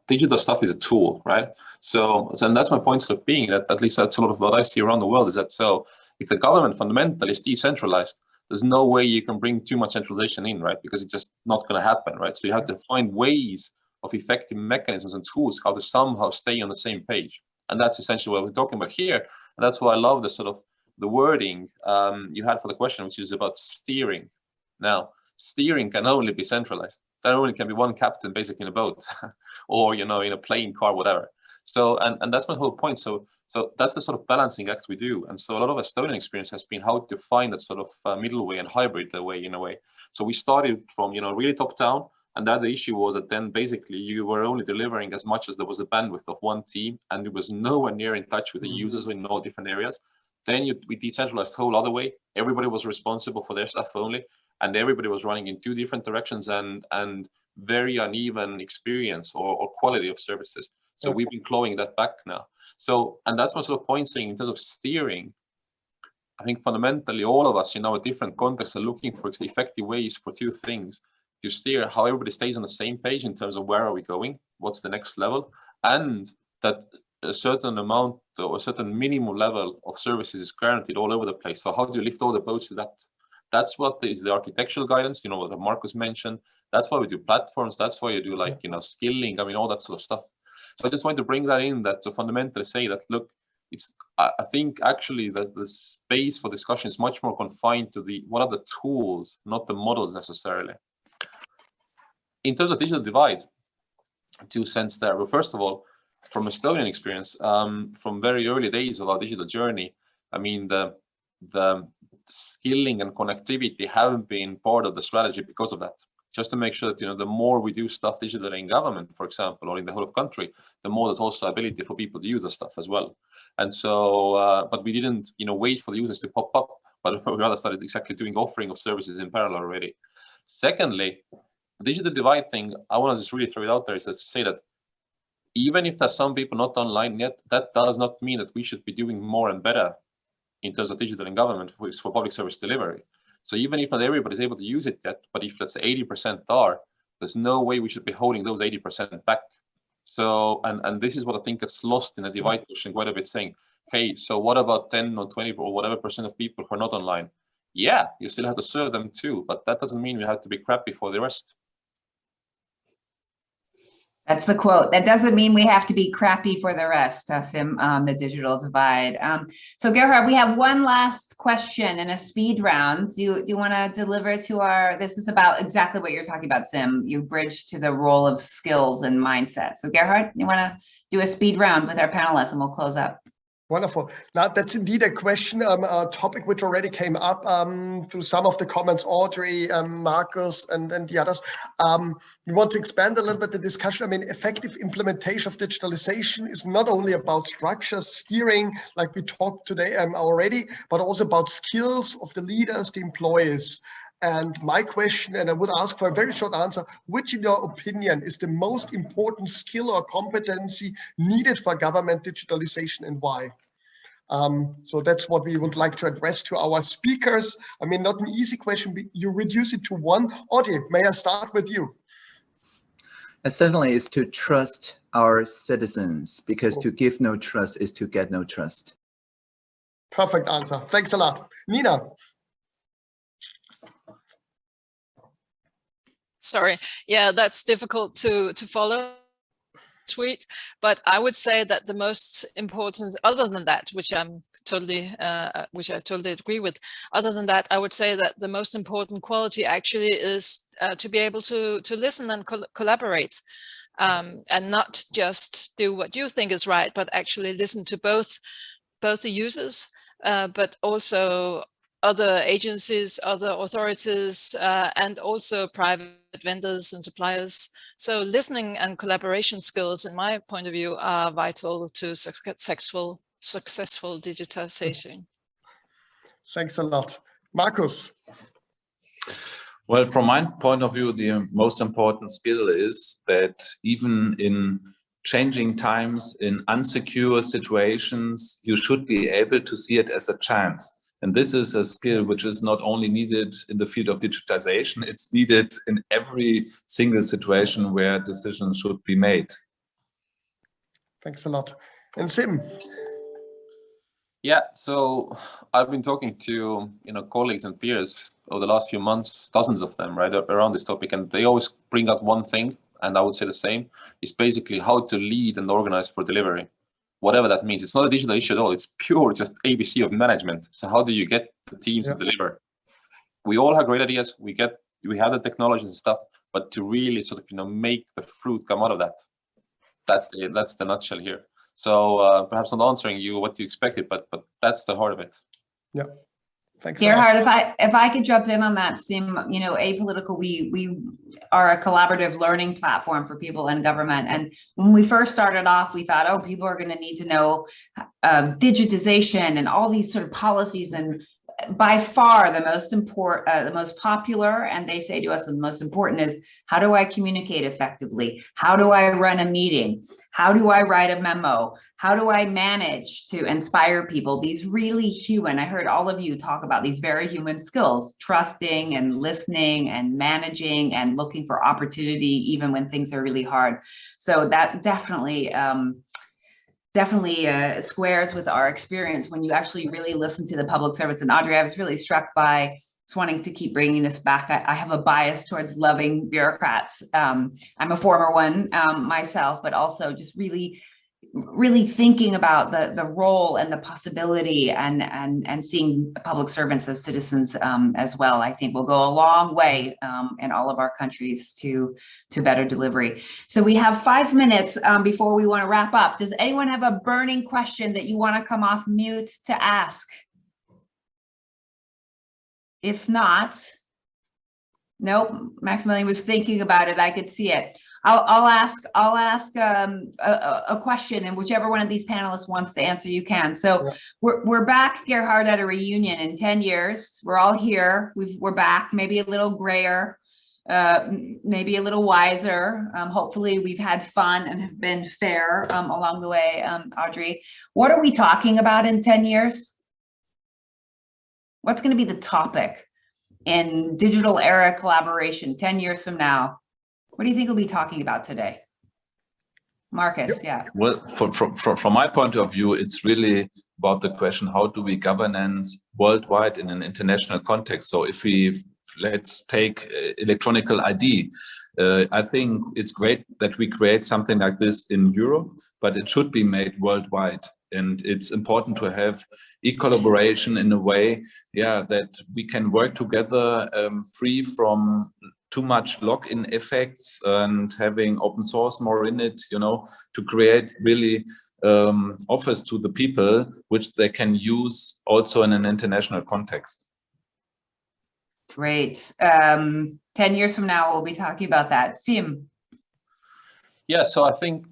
Digital stuff is a tool, right? So, and that's my point of being that at least that's a lot of what I see around the world is that so if the government fundamentally is decentralized, there's no way you can bring too much centralization in, right? Because it's just not going to happen, right? So you have to find ways of effective mechanisms and tools how to somehow stay on the same page. And that's essentially what we're talking about here. And that's why I love the sort of the wording um, you had for the question, which is about steering. Now, steering can only be centralized. There only can be one captain basically in a boat [LAUGHS] or, you know, in a plane, car, whatever. So, and, and that's my whole point. So, so that's the sort of balancing act we do. And so a lot of Estonian experience has been how to find that sort of uh, middle way and hybrid way in a way. So we started from, you know, really top down. And that the issue was that then basically you were only delivering as much as there was a bandwidth of one team and it was nowhere near in touch with the users in all different areas. Then you, we decentralized whole other way. Everybody was responsible for their stuff only. And everybody was running in two different directions and, and very uneven experience or, or quality of services. So Okay. we've been clawing that back now. So, and that's my sort of point saying in terms of steering, I think fundamentally all of us in our different contexts are looking for effective ways for two things to steer how everybody stays on the same page in terms of where are we going, what's the next level, and that a certain amount or a certain minimum level of services is guaranteed all over the place. So how do you lift all the boats to that? That's what is the architectural guidance, you know, what Markus mentioned. That's why we do platforms. That's why you do like, you know, skilling. I mean, all that sort of stuff. So I just wanted to bring that in that to fundamentally say that, look, it's, I I think actually that the space for discussion is much more confined to the, what are the tools, not the models necessarily. In terms of digital divide, two cents there. Well, first of all, from Estonian experience, um, from very early days of our digital journey, I mean, the, the skilling and connectivity haven't been part of the strategy because of that. Just to make sure that, you know, the more we do stuff digitally in government, for example, or in the whole of country, the more there's also ability for people to use the stuff as well. And so, uh, but we didn't, you know, wait for the users to pop up, but [LAUGHS] we rather started exactly doing offering of services in parallel already. Secondly, digital divide thing, I want to just really throw it out there is to say that even if there's some people not online yet, that does not mean that we should be doing more and better in terms of digital in government for, for public service delivery. So even if not everybody is able to use it yet, but if let's say 80% are, there's no way we should be holding those 80% back. So, and, and this is what I think gets lost in the divide question quite a bit saying, hey, so what about 10 or 20 or whatever percent of people who are not online? Yeah, you still have to serve them too, but that doesn't mean we have to be crappy for the rest. That's the quote. That doesn't mean we have to be crappy for the rest, uh, Siim, um, the digital divide. Um, so Gerhard, we have one last question in a speed round. Do you, do you want to deliver to our, this is about exactly what you're talking about, Siim. You bridge to the role of skills and mindset. So Gerhard, you want to do a speed round with our panelists and we'll close up. Wonderful. Now, that's indeed a question, um, a topic which already came up um, through some of the comments, Audrey, um, Markus, and, and the others. Um, we want to expand a little bit the discussion. I mean, effective implementation of digitalization is not only about structures, steering, like we talked today um, already, but also about skills of the leaders, the employees. And my question, and I would ask for a very short answer, which in your opinion is the most important skill or competency needed for government digitalization and why? Um, so that's what we would like to address to our speakers. I mean, not an easy question, but you reduce it to one. Audrey, may I start with you? And certainly is to trust our citizens because to give no trust is to get no trust. Perfect answer. Thanks a lot. Nina. Sorry. Yeah, that's difficult to, to follow tweet, but I would say that the most important, other than that, which I'm totally, uh, which I totally agree with, other than that, I would say that the most important quality actually is uh, to be able to to listen and col collaborate, um, and not just do what you think is right, but actually listen to both both the users, uh, but also other agencies, other authorities, uh, and also private vendors and suppliers. So listening and collaboration skills, in my point of view, are vital to successful, successful digitization. Thanks a lot. Markus. Well, from my point of view, the most important skill is that even in changing times, in unsecure situations, you should be able to see it as a chance. And this is a skill which is not only needed in the field of digitization, it's needed in every single situation where decisions should be made. Thanks a lot. And Siim. Yeah, so I've been talking to you know colleagues and peers over the last few months, dozens of them, right, around this topic, and they always bring up one thing, and I would say the same, is basically how to lead and organize for delivery whatever that means. It's not a digital issue at all. It's pure just ABC of management. So how do you get the teams yeah. to deliver? We all have great ideas. We get we have the technologies and stuff, but to really sort of you know make the fruit come out of that, that's the that's the nutshell here. So uh, perhaps not answering you what you expected, but but that's the heart of it. Yeah. Thanks. Gerhard, if I if I could jump in on that, Siim, you know, apolitical, we we are a collaborative learning platform for people in government. And when we first started off, we thought, oh, people are going to need to know uh, digitization and all these sort of policies and by far the most important, uh, the most popular, and they say to us the most important is how do I communicate effectively? How do I run a meeting? How do I write a memo? How do I manage to inspire people? These really human, I heard all of you talk about these very human skills, trusting and listening and managing and looking for opportunity, even when things are really hard. So that definitely, um, definitely uh, squares with our experience when you actually really listen to the public service. And Audrey, I was really struck by just wanting to keep bringing this back. I, I have a bias towards loving bureaucrats. Um, I'm a former one um, myself, but also just really really thinking about the the role and the possibility and and and seeing public servants as citizens um, as well i think will go a long way um, in all of our countries to to better delivery. So we have five minutes um, before we want to wrap up. Does anyone have a burning question that you want to come off mute to ask? If not nope maximilian was thinking about it i could see it I'll, I'll ask I'll ask um, a, a, question and whichever one of these panelists wants to answer you can. So yeah. we're, we're back Gerhard at a reunion in 10 years. We're all here. We've, we're back, maybe a little grayer, uh, maybe a little wiser. Um, hopefully we've had fun and have been fair um, along the way, um, Audrey. What are we talking about in 10 years? What's going to be the topic in digital era collaboration 10 years from now? What do you think we'll be talking about today? Markus, yep. yeah. Well, from, from, from my point of view, it's really about the question, how do we governance worldwide in an international context? So if we, let's take uh, electronical ID, Uh, I think it's great that we create something like this in Europe, but it should be made worldwide. And it's important to have e-collaboration in a way, yeah, that we can work together um, free from too much lock-in effects and having open source more in it, you know, to create really um, offers to the people, which they can use also in an international context. Great. Um, 10 years from now, we'll be talking about that. Siim. Yeah, so I think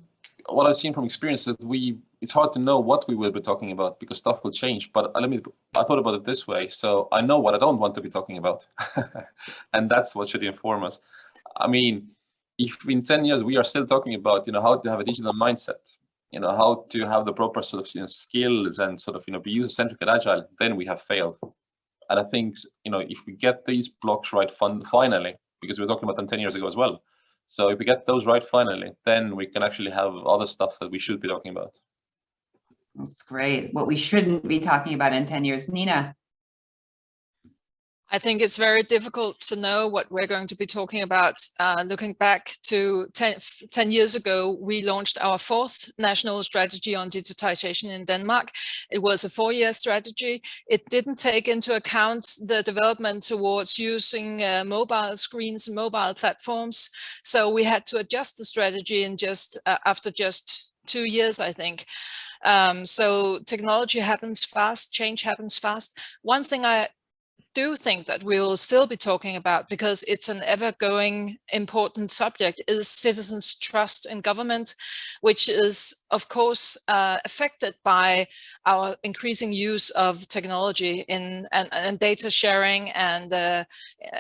what I've seen from experience is we it's hard to know what we will be talking about because stuff will change. But uh, let me I thought about it this way. So I know what I don't want to be talking about. [LAUGHS] and that's what should inform us. I mean, if in 10 years we are still talking about, you know, how to have a digital mindset, you know, how to have the proper sort of you know, skills and sort of, you know, be user-centric and agile, then we have failed. And I think, you know, if we get these blocks right fun finally, because we were talking about them 10 years ago as well. So if we get those right finally, then we can actually have other stuff that we should be talking about. That's great. What we shouldn't be talking about in 10 years. Nina. I think it's very difficult to know what we're going to be talking about. Uh, looking back to 10, 10, years ago, we launched our fourth national strategy on digitization in Denmark. It was a four-year strategy. It didn't take into account the development towards using uh, mobile screens and mobile platforms. So we had to adjust the strategy in just uh, after just two years, I think. Um, so technology happens fast, change happens fast. One thing I do think that we will still be talking about because it's an ever-going important subject is citizens trust in government which is of course uh, affected by our increasing use of technology in and, and data sharing and uh,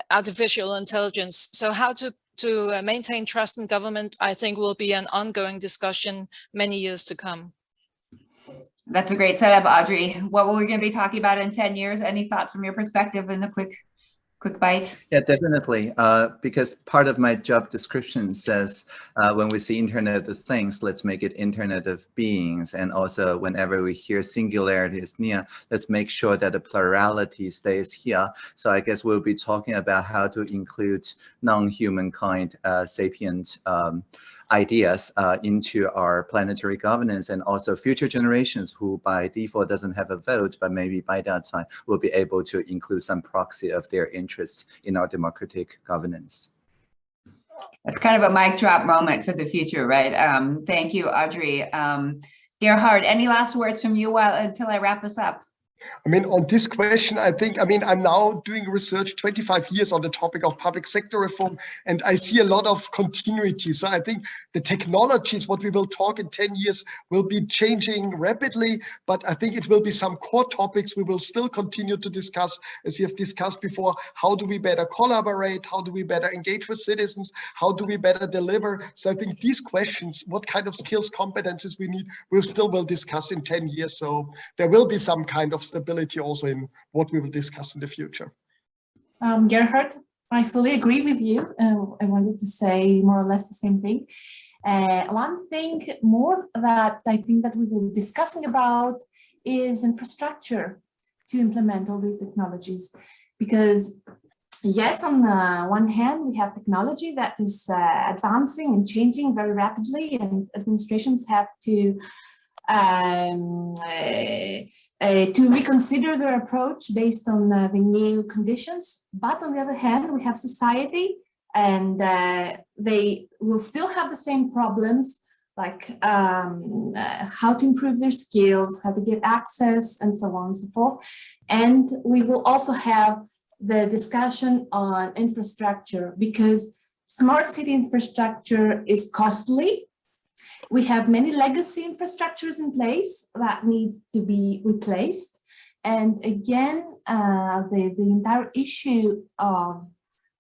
artificial intelligence so how to to uh, maintain trust in government i think will be an ongoing discussion many years to come that's a great setup, Audrey. What we're going to be talking about in 10 years? Any thoughts from your perspective in a quick quick bite? Yeah, definitely. Uh, because part of my job description says uh, when we see Internet of Things, let's make it Internet of Beings. And also whenever we hear singularity is near, let's make sure that the plurality stays here. So I guess we'll be talking about how to include non-humankind uh, sapient um, ideas uh, into our planetary governance and also future generations who by default doesn't have a vote, but maybe by that time will be able to include some proxy of their interests in our democratic governance. That's kind of a mic drop moment for the future, right? Um, thank you, Audrey. Um, Gerhard, any last words from you while until I wrap us up? I mean, on this question, I think, I mean, I'm now doing research 25 years on the topic of public sector reform, and I see a lot of continuity. So I think the technologies, what we will talk in 10 years, will be changing rapidly, but I think it will be some core topics we will still continue to discuss, as we have discussed before. How do we better collaborate? How do we better engage with citizens? How do we better deliver? So I think these questions, what kind of skills, competences we need, we'll still will discuss in 10 years. So there will be some kind of stability also in what we will discuss in the future. Um, Gerhard, I fully agree with you. Uh, I wanted to say more or less the same thing. Uh, one thing more that I think that we will be discussing about is infrastructure to implement all these technologies. Because yes, on the one hand, we have technology that is uh, advancing and changing very rapidly and administrations have to um, uh, uh, to reconsider their approach based on uh, the new conditions. But on the other hand, we have society and they will still have the same problems like um, uh, how to improve their skills, how to get access, and so on and so forth. And we will also have the discussion on infrastructure because smart city infrastructure is costly we have many legacy infrastructures in place that need to be replaced. And again, uh, the, the entire issue of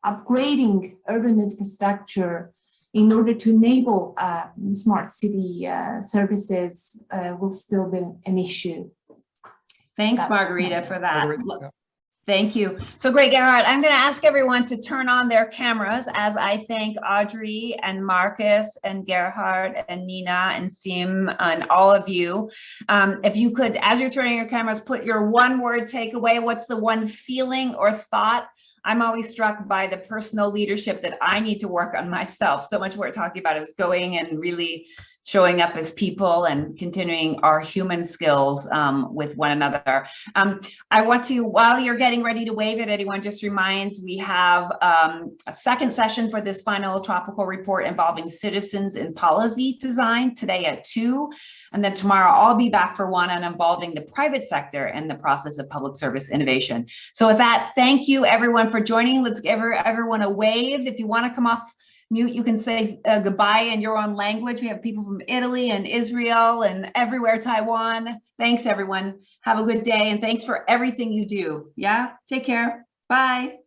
upgrading urban infrastructure in order to enable uh, smart city uh, services uh, will still be an issue. Thanks, That's Margarita, for that. Margarita. Thank you. So great, Gerhard. I'm going to ask everyone to turn on their cameras as I thank Audrey and Markus and Gerhard and Nina and Siim and all of you. Um, if you could, as you're turning your cameras, put your one word takeaway. What's the one feeling or thought I'm always struck by the personal leadership that I need to work on myself. So much we're talking about is going and really showing up as people and continuing our human skills um, with one another. Um, I want to, while you're getting ready to wave at anyone, just remind we have um, a second session for this final Tropico report involving citizens in policy design today at two. And then tomorrow I'll be back for one on involving the private sector and the process of public service innovation. So with that, thank you everyone for joining. Let's give everyone a wave. If you want to come off mute, you can say uh, goodbye in your own language. We have people from Italy and Israel and everywhere, Taiwan. Thanks everyone. Have a good day and thanks for everything you do. Yeah, take care. Bye.